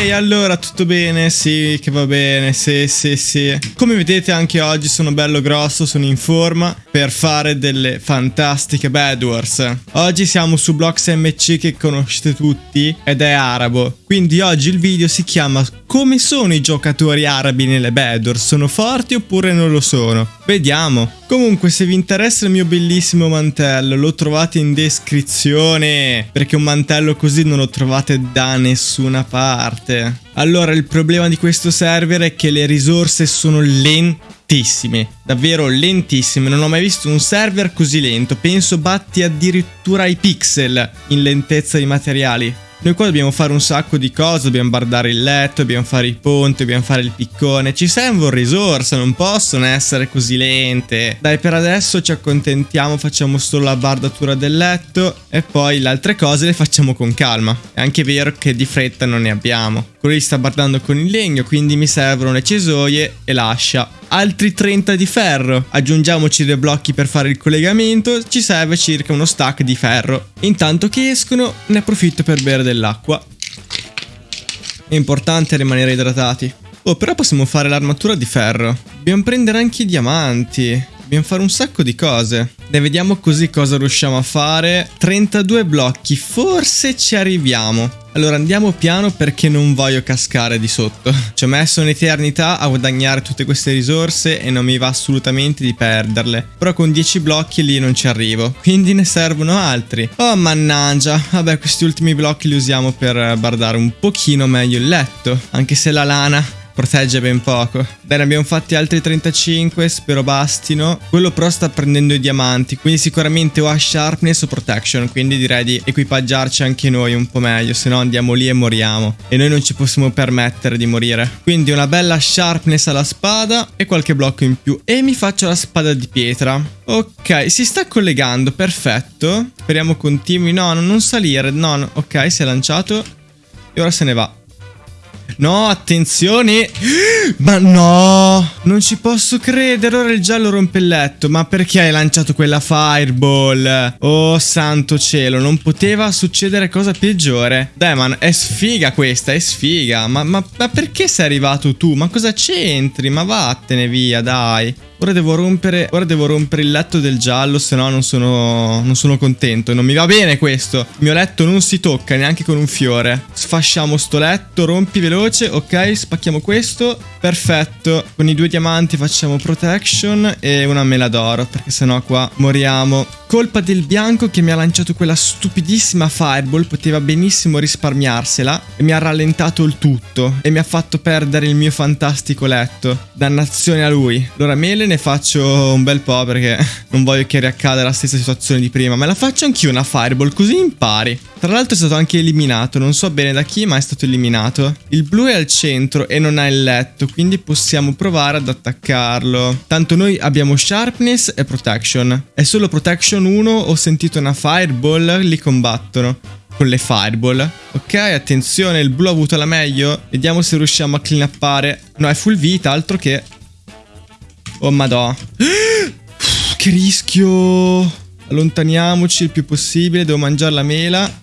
Ehi, allora tutto bene? Sì, che va bene, sì, sì, sì. Come vedete anche oggi sono bello grosso, sono in forma per fare delle fantastiche Bad Wars. Oggi siamo su Blocks MC che conoscete tutti ed è arabo. Quindi oggi il video si chiama Come sono i giocatori arabi nelle Bad Wars? Sono forti oppure non lo sono? Vediamo. Comunque se vi interessa il mio bellissimo mantello lo trovate in descrizione perché un mantello così non lo trovate da nessuna parte. Allora il problema di questo server è che le risorse sono lentissime, davvero lentissime, non ho mai visto un server così lento, penso batti addirittura i pixel in lentezza di materiali. Noi qua dobbiamo fare un sacco di cose, dobbiamo bardare il letto, dobbiamo fare i ponti, dobbiamo fare il piccone. Ci servono risorse, non possono essere così lente. Dai, per adesso ci accontentiamo, facciamo solo la bardatura del letto e poi le altre cose le facciamo con calma. È anche vero che di fretta non ne abbiamo. Quello sta bardando con il legno, quindi mi servono le cesoie e l'ascia altri 30 di ferro. Aggiungiamoci due blocchi per fare il collegamento, ci serve circa uno stack di ferro. Intanto che escono ne approfitto per bere dell'acqua. È importante rimanere idratati. Oh, però possiamo fare l'armatura di ferro. Dobbiamo prendere anche i diamanti. Dobbiamo fare un sacco di cose. Ne vediamo così cosa riusciamo a fare. 32 blocchi, forse ci arriviamo. Allora andiamo piano perché non voglio cascare di sotto. Ci ho messo un'eternità a guadagnare tutte queste risorse e non mi va assolutamente di perderle. Però con 10 blocchi lì non ci arrivo. Quindi ne servono altri. Oh mannaggia. Vabbè questi ultimi blocchi li usiamo per bardare un pochino meglio il letto. Anche se la lana protegge ben poco. Bene, abbiamo fatti altri 35, spero bastino. Quello però sta prendendo i diamanti, quindi sicuramente o ha sharpness o protection, quindi direi di equipaggiarci anche noi un po' meglio, se no andiamo lì e moriamo. E noi non ci possiamo permettere di morire. Quindi una bella sharpness alla spada e qualche blocco in più. E mi faccio la spada di pietra. Ok, si sta collegando, perfetto. Speriamo continui. No, non salire. No, no. ok, si è lanciato. E ora se ne va. No, attenzione. Ma no, non ci posso credere. Ora il giallo rompe il letto. Ma perché hai lanciato quella fireball? Oh, santo cielo, non poteva succedere cosa peggiore. Dai, man, è sfiga questa, è sfiga. Ma, ma, ma perché sei arrivato tu? Ma cosa c'entri? Ma vattene via, dai. Ora devo rompere, ora devo rompere il letto del giallo, se no non sono, non sono contento. Non mi va bene questo. Il mio letto non si tocca neanche con un fiore. Sfasciamo sto letto, rompi veloce. Ok, spacchiamo questo. Perfetto. Con i due diamanti facciamo protection e una mela d'oro, perché sennò qua moriamo. Colpa del bianco che mi ha lanciato quella stupidissima fireball, poteva benissimo risparmiarsela e mi ha rallentato il tutto e mi ha fatto perdere il mio fantastico letto. Dannazione a lui. Allora mele ne faccio un bel po' perché non voglio che riaccada la stessa situazione di prima, ma la faccio anch'io una fireball così impari. Tra l'altro è stato anche eliminato, non so bene da chi ma è stato eliminato. Il blu è al centro e non ha il letto, quindi possiamo provare ad attaccarlo. Tanto noi abbiamo sharpness e protection. È solo protection 1, ho sentito una fireball, li combattono con le fireball. Ok, attenzione, il blu ha avuto la meglio. Vediamo se riusciamo a clean upare. No, è full vita, altro che... Oh madò. che rischio! Allontaniamoci il più possibile, devo mangiare la mela.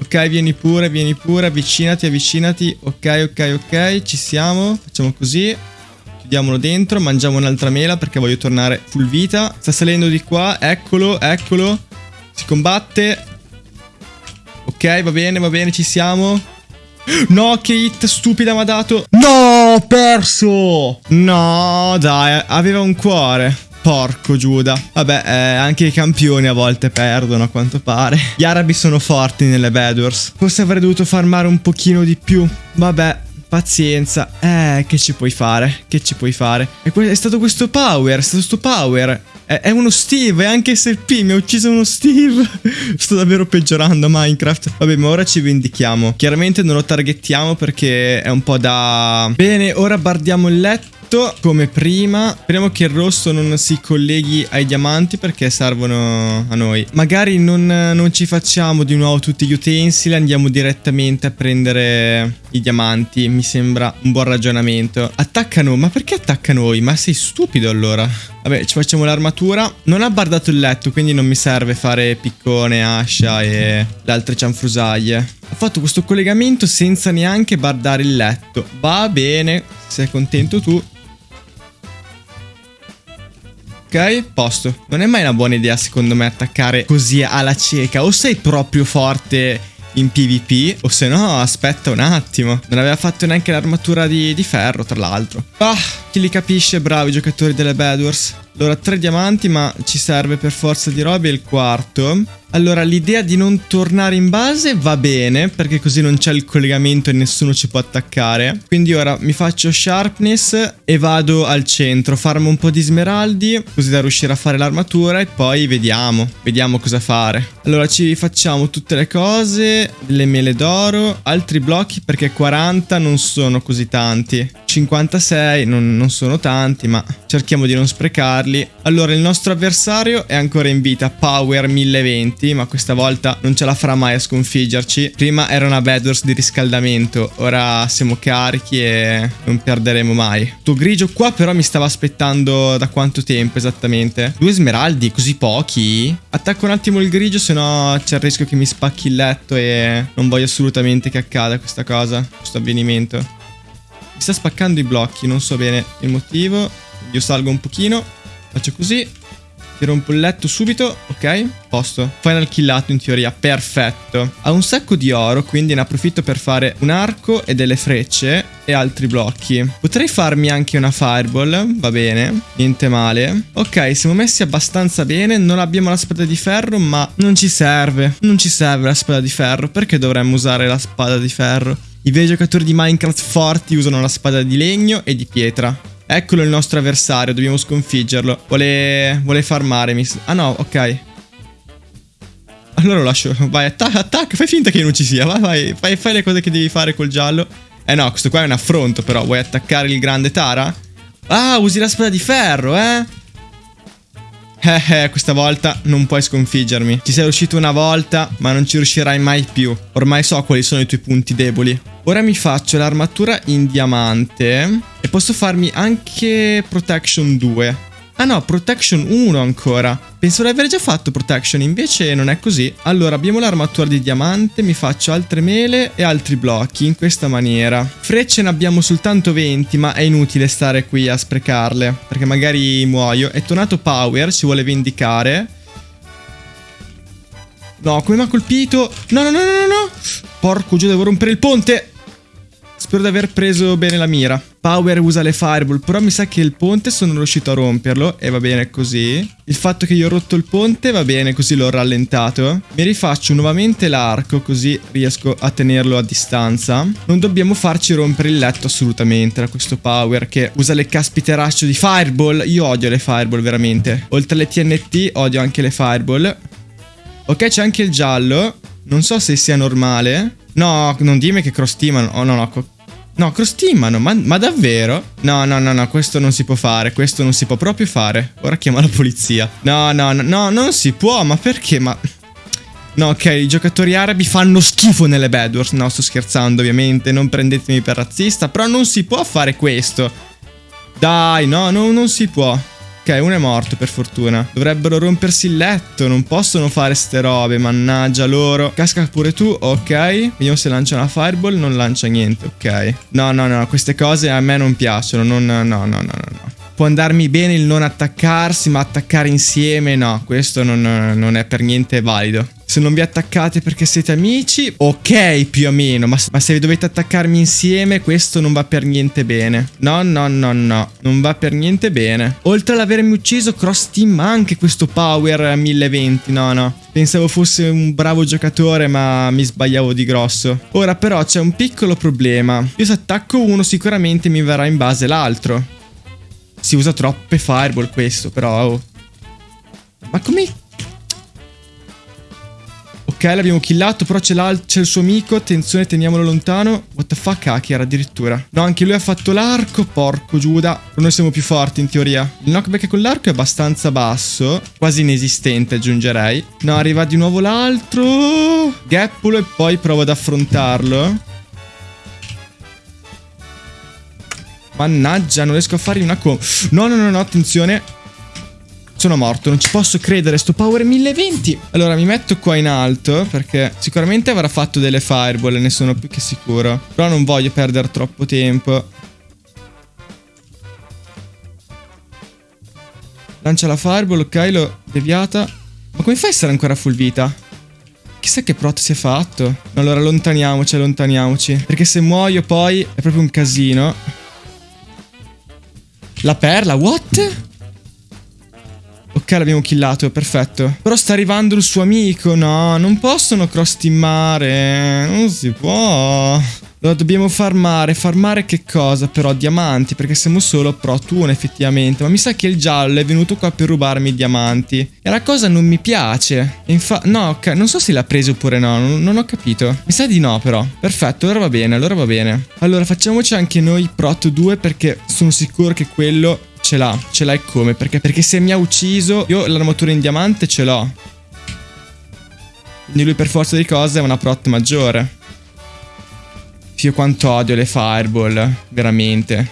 Ok, vieni pure, vieni pure, avvicinati, avvicinati. Ok, ok, ok, ci siamo. Facciamo così. Chiudiamolo dentro, mangiamo un'altra mela perché voglio tornare full vita. Sta salendo di qua, eccolo, eccolo. Si combatte. Ok, va bene, va bene, ci siamo. No, che hit stupida mi ha dato. No, ho perso. No, dai, aveva un cuore. Porco Giuda. Vabbè, eh, anche i campioni a volte perdono a quanto pare. Gli arabi sono forti nelle Bedwars. Forse avrei dovuto farmare un pochino di più. Vabbè, pazienza. Eh, che ci puoi fare? Che ci puoi fare? E è stato questo power, è stato questo power. È, è uno Steve, è anche SLP, mi ha ucciso uno Steve. Sto davvero peggiorando Minecraft. Vabbè, ma ora ci vendichiamo. Chiaramente non lo targettiamo perché è un po' da... Bene, ora bardiamo il letto tutto come prima. Speriamo che il rosso non si colleghi ai diamanti perché servono a noi. Magari non, non ci facciamo di nuovo tutti gli utensili, andiamo direttamente a prendere i diamanti. Mi sembra un buon ragionamento. Attaccano, ma perché attacca noi? Ma sei stupido allora? Vabbè, ci facciamo l'armatura. Non ha bardato il letto, quindi non mi serve fare piccone, ascia e le altre cianfrusaglie. Ho fatto questo collegamento senza neanche bardare il letto. Va bene, sei contento tu. Ok, posto. Non è mai una buona idea secondo me attaccare così alla cieca. O sei proprio forte in PvP o se no aspetta un attimo. Non aveva fatto neanche l'armatura di, di ferro tra l'altro. Ah, chi li capisce, bravi giocatori delle Bad Wars. Allora, tre diamanti, ma ci serve per forza di robe il quarto. Allora, l'idea di non tornare in base va bene, perché così non c'è il collegamento e nessuno ci può attaccare. Quindi ora mi faccio sharpness e vado al centro, farmo un po' di smeraldi, così da riuscire a fare l'armatura e poi vediamo, vediamo cosa fare. Allora, ci facciamo tutte le cose, le mele d'oro, altri blocchi perché 40 non sono così tanti. 56 non, non sono tanti, ma cerchiamo di non sprecarli. Allora, il nostro avversario è ancora in vita, Power 1020, ma questa volta non ce la farà mai a sconfiggerci. Prima era una Bedwars di riscaldamento, ora siamo carichi e non perderemo mai. Tuo grigio qua però mi stava aspettando da quanto tempo esattamente? Due smeraldi, così pochi? Attacco un attimo il grigio, se no c'è il rischio che mi spacchi il letto e non voglio assolutamente che accada questa cosa, questo avvenimento. Mi sta spaccando i blocchi, non so bene il motivo. Io salgo un pochino. Faccio così. Ti rompo il letto subito. Ok, posto. Final killato in teoria. Perfetto. Ha un sacco di oro, quindi ne approfitto per fare un arco e delle frecce e altri blocchi. Potrei farmi anche una fireball. Va bene. Niente male. Ok, siamo messi abbastanza bene. Non abbiamo la spada di ferro, ma non ci serve. Non ci serve la spada di ferro. Perché dovremmo usare la spada di ferro? I veri giocatori di Minecraft forti usano la spada di legno e di pietra. Eccolo il nostro avversario, dobbiamo sconfiggerlo. Vuole, vuole farmare. Mi... Ah no, ok. Allora lo lascio. Vai, attacca, attacca. Fai finta che non ci sia. Vai, vai. Fai, fai le cose che devi fare col giallo. Eh no, questo qua è un affronto però. Vuoi attaccare il grande Tara? Ah, usi la spada di ferro, eh? Eh, eh, questa volta non puoi sconfiggermi. Ci sei riuscito una volta, ma non ci riuscirai mai più. Ormai so quali sono i tuoi punti deboli. Ora mi faccio l'armatura in diamante e posso farmi anche Protection 2. Ah no, Protection 1 ancora. Penso di aver già fatto Protection, invece non è così. Allora, abbiamo l'armatura di diamante, mi faccio altre mele e altri blocchi in questa maniera. Frecce ne abbiamo soltanto 20, ma è inutile stare qui a sprecarle, perché magari muoio. È tornato Power, ci vuole vendicare. No, come mi ha colpito? No, no, no, no, no. Porco giù, devo rompere il ponte. Spero di aver preso bene la mira. Power usa le fireball, però mi sa che il ponte sono riuscito a romperlo e va bene così. Il fatto che io ho rotto il ponte va bene, così l'ho rallentato. Mi rifaccio nuovamente l'arco, così riesco a tenerlo a distanza. Non dobbiamo farci rompere il letto assolutamente da questo Power che usa le caspiteracce di fireball. Io odio le fireball veramente. Oltre alle TNT odio anche le fireball. Ok, c'è anche il giallo. Non so se sia normale. No, non dimmi che cross teamano. Oh no, no. No, cross teamano, ma, ma, davvero? No, no, no, no, questo non si può fare, questo non si può proprio fare. Ora chiamo la polizia. No, no, no, no, non si può, ma perché? Ma... No, ok, i giocatori arabi fanno schifo nelle Bedwars. No, sto scherzando, ovviamente, non prendetemi per razzista, però non si può fare questo. Dai, no, no non si può. Ok, uno è morto per fortuna. Dovrebbero rompersi il letto, non possono fare ste robe, mannaggia loro. Casca pure tu, ok. Vediamo se lancia una fireball, non lancia niente, ok. No, no, no, queste cose a me non piacciono, non... no, no, no, no. Può andarmi bene il non attaccarsi, ma attaccare insieme no, questo non, non è per niente valido. Se non vi attaccate perché siete amici, ok più o meno, ma, ma, se dovete attaccarmi insieme questo non va per niente bene. No, no, no, no, non va per niente bene. Oltre ad avermi ucciso, cross team anche questo power 1020, no, no. Pensavo fosse un bravo giocatore ma mi sbagliavo di grosso. Ora però c'è un piccolo problema. Io se attacco uno sicuramente mi verrà in base l'altro. Si usa troppe fireball questo, però... Oh. Ma come... Ok, l'abbiamo killato, però c'è, il suo amico. Attenzione, teniamolo lontano. What the fuck, hacker addirittura. No, anche lui ha fatto l'arco. Porco Giuda. Noi siamo più forti, in teoria. Il knockback con l'arco è abbastanza basso. Quasi inesistente, aggiungerei. No, arriva di nuovo l'altro. Gappulo e poi provo ad affrontarlo. Mannaggia, non riesco a fargli una com... No, no, no, no, attenzione. Sono morto, non ci posso credere, sto power 1020. Allora mi metto qua in alto perché sicuramente avrà fatto delle fireball, ne sono più che sicuro. Però non voglio perdere troppo tempo. Lancia la fireball, ok, l'ho deviata. Ma come fai a essere ancora full vita? Chissà che prot si è fatto. Allora allontaniamoci, allontaniamoci. Perché se muoio poi è proprio un casino. La perla, what? Ok, l'abbiamo killato, perfetto. Però sta arrivando il suo amico. No, non possono cross teamare. Non si può. Allora dobbiamo farmare. Farmare che cosa però? Diamanti, perché siamo solo pro tuno effettivamente. Ma mi sa che il giallo è venuto qua per rubarmi i diamanti. E la cosa non mi piace. Infatti, no, ok, non so se l'ha preso oppure no, non, non, ho capito. Mi sa di no però. Perfetto, allora va bene, allora va bene. Allora facciamoci anche noi prot 2 perché sono sicuro che quello ce l'ha. Ce l'hai come? Perché, perché se mi ha ucciso, io l'armatura in diamante ce l'ho. Quindi lui per forza di cose è una prot maggiore. Fio quanto odio le fireball, veramente.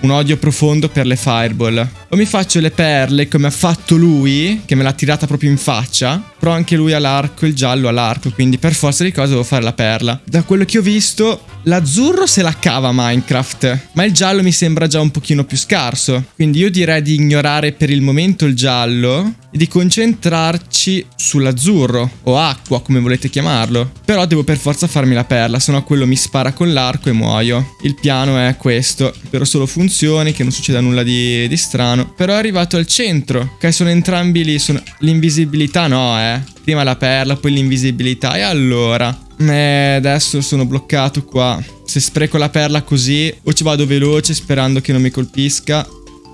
Un odio profondo per le fireball. O mi faccio le perle come ha fatto lui, che me l'ha tirata proprio in faccia. Però anche lui ha l'arco, il giallo ha l'arco, quindi per forza di cose devo fare la perla. Da quello che ho visto, l'azzurro se la cava Minecraft, ma il giallo mi sembra già un pochino più scarso. Quindi io direi di ignorare per il momento il giallo e di concentrarci sull'azzurro, o acqua come volete chiamarlo. Però devo per forza farmi la perla, sennò quello mi spara con l'arco e muoio. Il piano è questo, spero solo funzioni, che non succeda nulla di, di strano. Però è arrivato al centro, che sono entrambi lì, sono... l'invisibilità no eh. Prima la perla, poi l'invisibilità. E allora? Eh, adesso sono bloccato qua. Se spreco la perla così, o ci vado veloce sperando che non mi colpisca.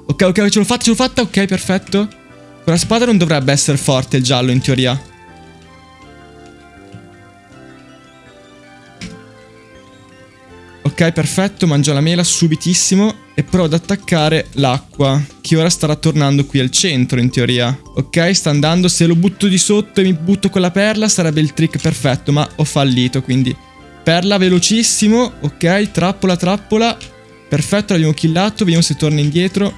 Ok, ok, ce l'ho fatta, ce l'ho fatta. Ok, perfetto. Con la spada non dovrebbe essere forte il giallo, in teoria. Ok, perfetto, mangio la mela subitissimo e provo ad attaccare l'acqua, che ora starà tornando qui al centro in teoria. Ok, sta andando, se lo butto di sotto e mi butto con la perla sarebbe il trick perfetto, ma ho fallito, quindi... Perla velocissimo, ok, trappola, trappola. Perfetto, l'abbiamo killato, vediamo se torna indietro.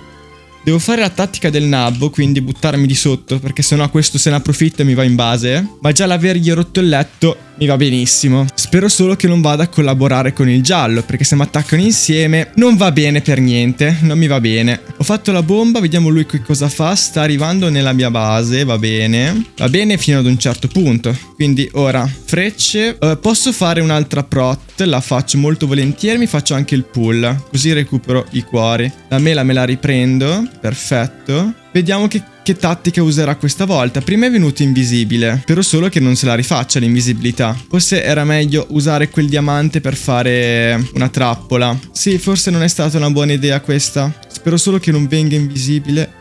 Devo fare la tattica del nabbo, quindi buttarmi di sotto, perché sennò questo se ne approfitta e mi va in base. Ma già l'avergli rotto il letto mi va benissimo. Spero solo che non vada a collaborare con il giallo, perché se mi attaccano insieme non va bene per niente, non mi va bene. Ho fatto la bomba, vediamo lui che cosa fa. Sta arrivando nella mia base, va bene. Va bene fino ad un certo punto. Quindi ora, frecce. Uh, posso fare un'altra prot, la faccio molto volentieri, mi faccio anche il pull, così recupero i cuori. La mela me la riprendo. Perfetto. Vediamo che, che, tattica userà questa volta. Prima è venuto invisibile. Spero solo che non se la rifaccia l'invisibilità. Forse era meglio usare quel diamante per fare una trappola. Sì, forse non è stata una buona idea questa. Spero solo che non venga invisibile.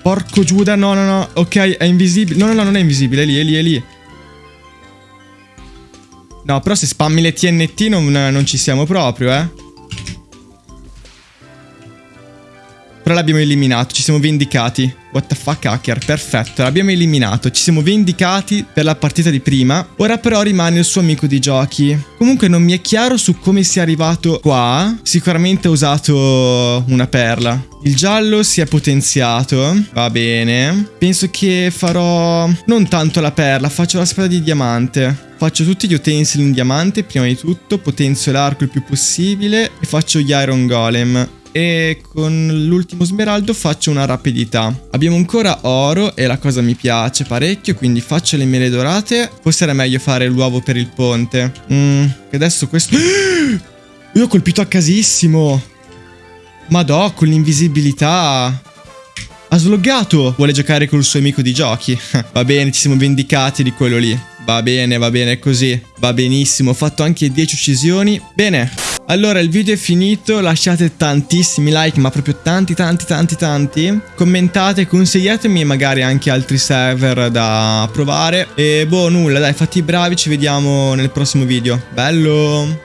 Porco Giuda, no, no, no. Ok, è invisibile. No, no, no, non è invisibile. È lì, è lì, è lì. No, però se spammi le TNT non, non ci siamo proprio, eh. Però l'abbiamo eliminato, ci siamo vendicati. What the fuck hacker, perfetto, l'abbiamo eliminato, ci siamo vendicati per la partita di prima. Ora però rimane il suo amico di giochi. Comunque non mi è chiaro su come sia arrivato qua. Sicuramente ha usato una perla. Il giallo si è potenziato, va bene. Penso che farò non tanto la perla, faccio la spada di diamante. Faccio tutti gli utensili in diamante prima di tutto, potenzio l'arco il più possibile e faccio gli iron golem e con l'ultimo smeraldo faccio una rapidità. Abbiamo ancora oro e la cosa mi piace parecchio, quindi faccio le mele dorate. Forse era meglio fare l'uovo per il ponte. Mm, che adesso questo... Io ho colpito a casissimo. Madò, con l'invisibilità... Ha sloggato! Vuole giocare col suo amico di giochi. Va bene, ci siamo vendicati di quello lì. Va bene, va bene così. Va benissimo, ho fatto anche 10 uccisioni. Bene. Allora il video è finito, lasciate tantissimi like, ma proprio tanti tanti tanti tanti. Commentate, consigliatemi magari anche altri server da provare. E boh, nulla, dai, fatti i bravi, ci vediamo nel prossimo video. Bello!